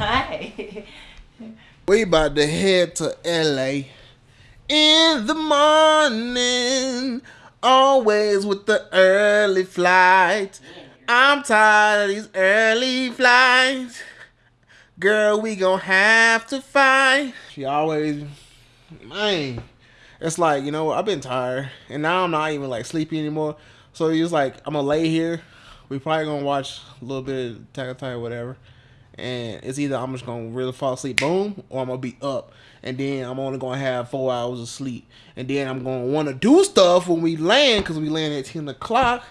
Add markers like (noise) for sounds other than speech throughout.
Hi. (laughs) We about to head to LA in the morning, always with the early flight. I'm tired of these early flights. Girl, we gonna have to fight. She always, man, it's like, you know, I've been tired and now I'm not even like sleepy anymore. So it's like, I'm gonna lay here. We probably gonna watch a little bit of Attack Titan, whatever and it's either I'm just gonna really fall asleep, boom, or I'm gonna be up, and then I'm only gonna have four hours of sleep, and then I'm gonna want to do stuff when we land because we land at ten o'clock,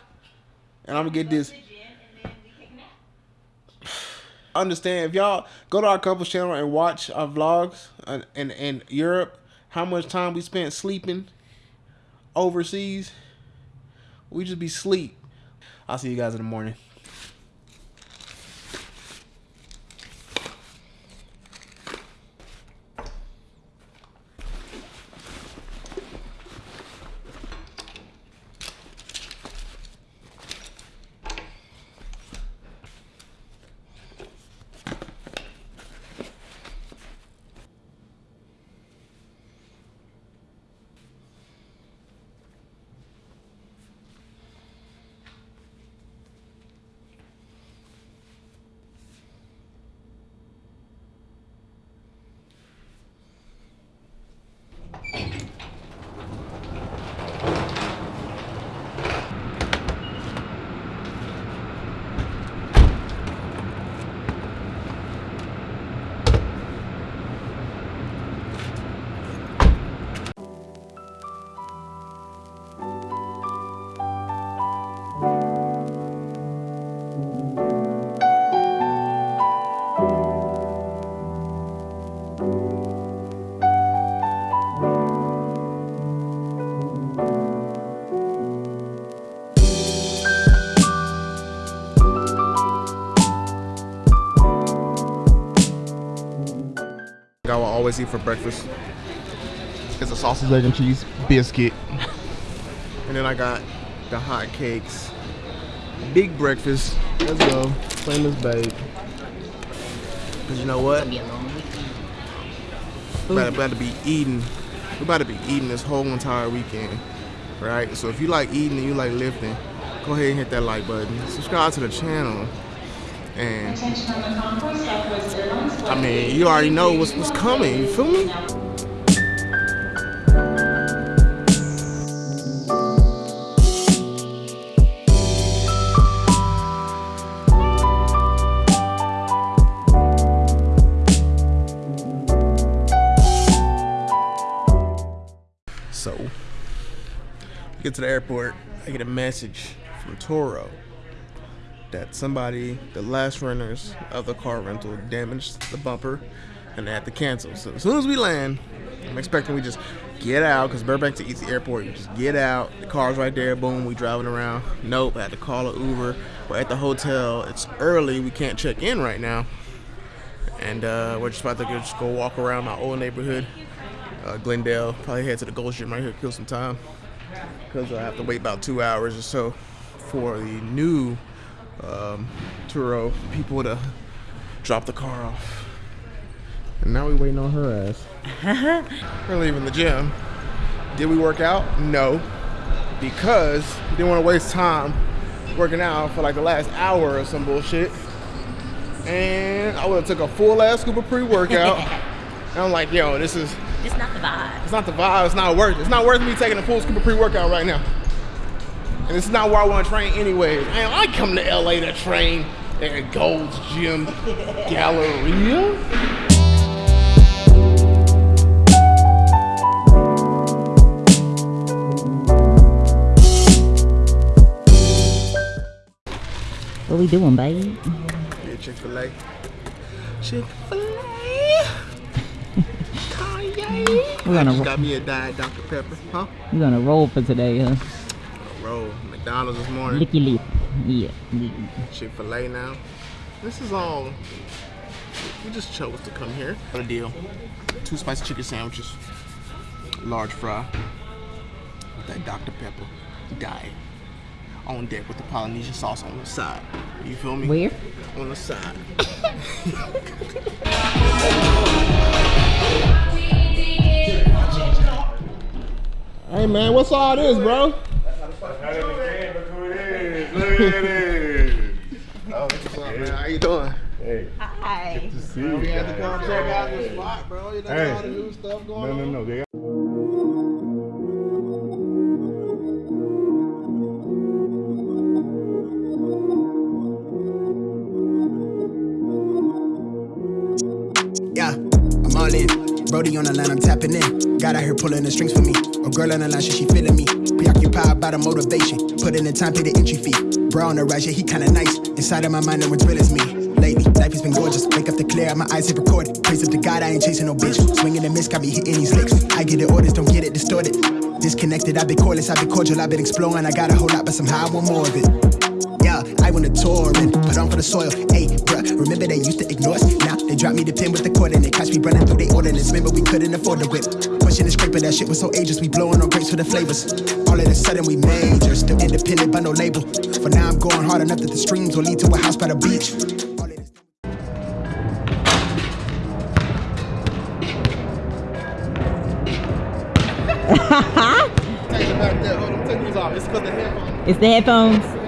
and I'm gonna get this. Understand if y'all go to our couples channel and watch our vlogs in, in, in Europe, how much time we spent sleeping overseas, we just be sleep. I'll see you guys in the morning. I will always eat for breakfast is a sausage, egg, and cheese biscuit. and then I got the hot cakes. Big breakfast. Let's go. Famous babe. Cause you know what? Be a long weekend. We're about, to be eating. We're about to be eating this whole entire weekend. Right? So if you like eating and you like lifting, go ahead and hit that like button. Subscribe to the channel. And I mean, you already know what's what's coming. You feel me? Get to the airport. I get a message from Turo that somebody, the last renters of the car rental, damaged the bumper and they had to cancel. So as soon as we land, I'm expecting we just get out because Burbank to East Airport. You just get out. The car's right there. Boom. We driving around. Nope. I had to call an Uber. We're at the hotel. It's early. We can't check in right now. And uh, we're just about to go, just go walk around my old neighborhood, uh, Glendale. Probably head to the Gold Gym right here, kill some time. Because I have to wait about two hours or so for the new um, Turo people to drop the car off. And now we waiting on her ass. (laughs) We're leaving the gym. Did we work out? No. Because we didn't want to waste time working out for like the last hour or some bullshit. And I would have took a full ass scoop of pre-workout. and (laughs) I'm like, yo, this is It's not the vibe. it's not the vibe, it's not worth it. It's not worth me taking a full scoop of pre-workout right now. And it's not where I want to train anyways. Man, I come to LA to train at Gold's Gym (laughs) Galleria. What we doing, babe? Yeah, Chick-fil-A. Chick-fil-A. We're gonna I just got me a diet Dr. Pepper. Huh? We're gonna roll for today, huh? Roll. McDonald's this morning. Licky lip. Yeah. yeah. Chick-fil-A now. This is all. We just chose to come here. What a deal. Two spicy chicken sandwiches. Large fry. With that Dr. Pepper. Diet. On deck with the Polynesian sauce on the side. You feel me? Where? On the side. (laughs) man. What's all this, bro? Look who it is. Look at it. Oh, what's up, man? How you doing? Hey, Hi. good to see We you. had to come check out the spot, bro. You know Hey. all the new stuff going on. no, no. They Yeah, I'm all in. Brody on the line, I'm. God out here pulling the strings for me. A girl on the line, she, she feeling me. Preoccupied by the motivation. Put in the time, pay the entry fee. Bro on the rise, yeah, he kinda nice. Inside of my mind, no one's real as me. Lately, life has been gorgeous. Wake up to clear, my eyes hit recorded. Praise up to God, I ain't chasing no bitch. Swinging the miss, got me hitting these licks. I get the orders, don't get it distorted. Disconnected, I've been cordless, I've been cordial, I've been exploring. I got a whole lot, but somehow I want more of it. Yeah, I went to tour and put on for the soil. Hey, bruh, remember they used to ignore us? Now they drop me the pin with the cord and they catch me running through the ordinance. Remember we couldn't afford the whip. Pushing the scraper, that shit was so ageless. We blowing on grapes for the flavors. All of a sudden we major, still independent but no label. For now I'm going hard enough that the streams will lead to a house by the beach. All of this-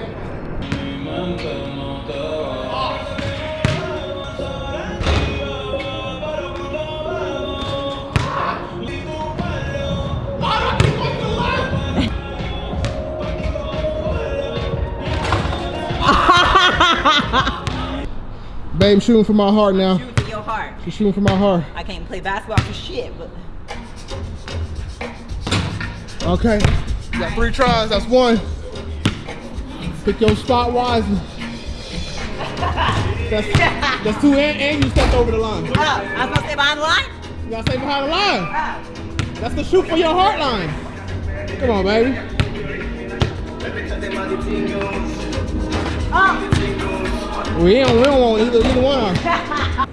Babe, shooting for my heart now. Shooting For your heart. She's shooting for my heart. I can't play basketball for shit, but Okay. You got three tries. That's one. Pick your spot wisely. (laughs) That's, that's two, and, and you stepped over the line. Oh, I'm supposed to stay behind the line? You gotta stay behind the line. Oh. That's the shoot for your heart line. Come on, baby. Oh. We don't, we don't want either, either one. of them.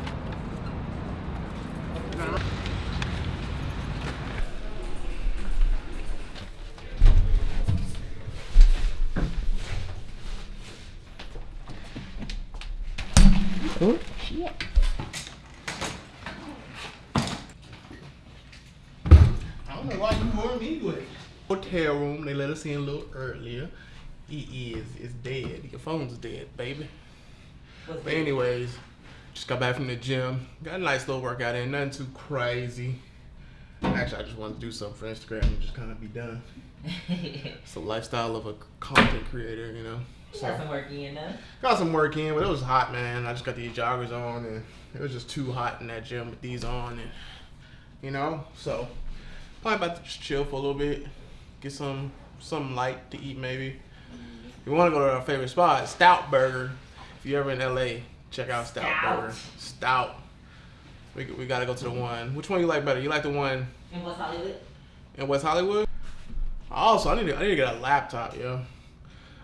Oh, Shit. I don't know why you wore me with. Hotel room, they let us in a little earlier. He is is dead. Your phone's dead, baby. But anyways, just got back from the gym. Got a nice little workout in, nothing too crazy. Actually, I just wanted to do something for Instagram and just kind of be done. (laughs) It's the lifestyle of a content creator, you know. So Got some work in though. got some work in, but it was hot, man. I just got these joggers on, and it was just too hot in that gym with these on, and you know. So probably about to just chill for a little bit, get some some light to eat maybe. We want to go to our favorite spot, Stout Burger. If you're ever in LA, check out Stout, Stout. Burger. Stout. We, we gotta go to the one. Which one you like better? You like the one In West Hollywood? in West Hollywood? Also, I need to I need to get a laptop, yo.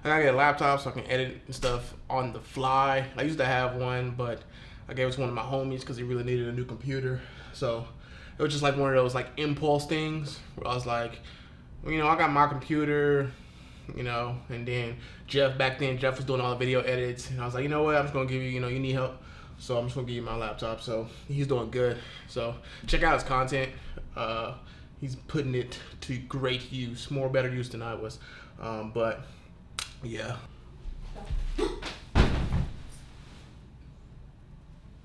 I gotta get a laptop so I can edit and stuff on the fly. I used to have one, but I gave it to one of my homies because he really needed a new computer. So it was just like one of those like impulse things where I was like, well, you know, I got my computer, you know, and then Jeff back then Jeff was doing all the video edits, and I was like, you know what, I'm just gonna give you, you know, you need help, so I'm just gonna give you my laptop. So he's doing good. So check out his content. Uh, he's putting it to great use, more better use than I was. Um, but yeah.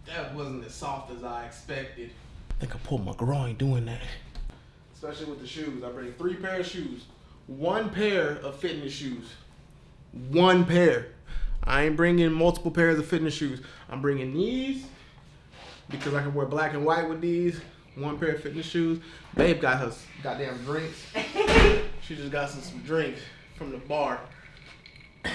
That wasn't as soft as I expected. I think I pulled my groin doing that. Especially with the shoes. I bring three pair of shoes. One pair of fitness shoes. One pair. I ain't bringing multiple pairs of fitness shoes. I'm bringing these because I can wear black and white with these. One pair of fitness shoes. Babe got her goddamn drinks. (laughs) she just got some, some drinks from the bar. (coughs)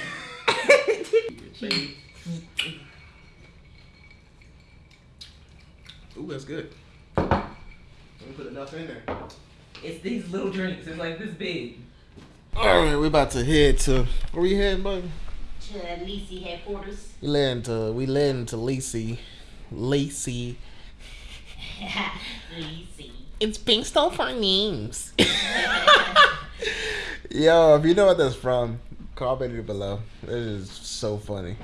Ooh, that's good. Let me put enough in there. It's these little drinks. It's like this big. All right, we're about to head to where we heading, buddy? To Lisi headquarters. We landing to we landing to Lacey, Lacey. (laughs) Lisi. It's based off our names. (laughs) Yo, if you know what that's from, comment it below. It is so funny.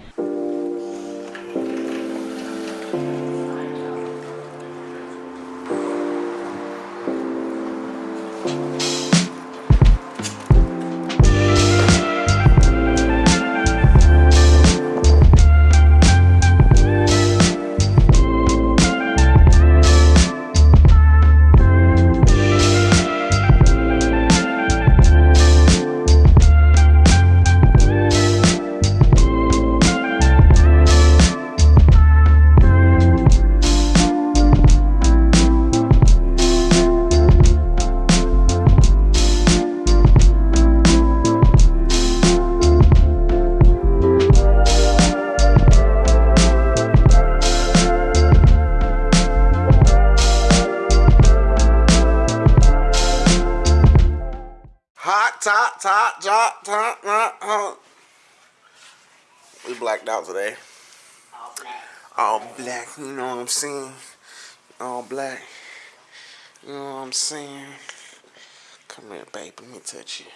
Top. We blacked out today. All black. All black, you know what I'm saying? All black. You know what I'm saying? Come here, baby, let me touch you.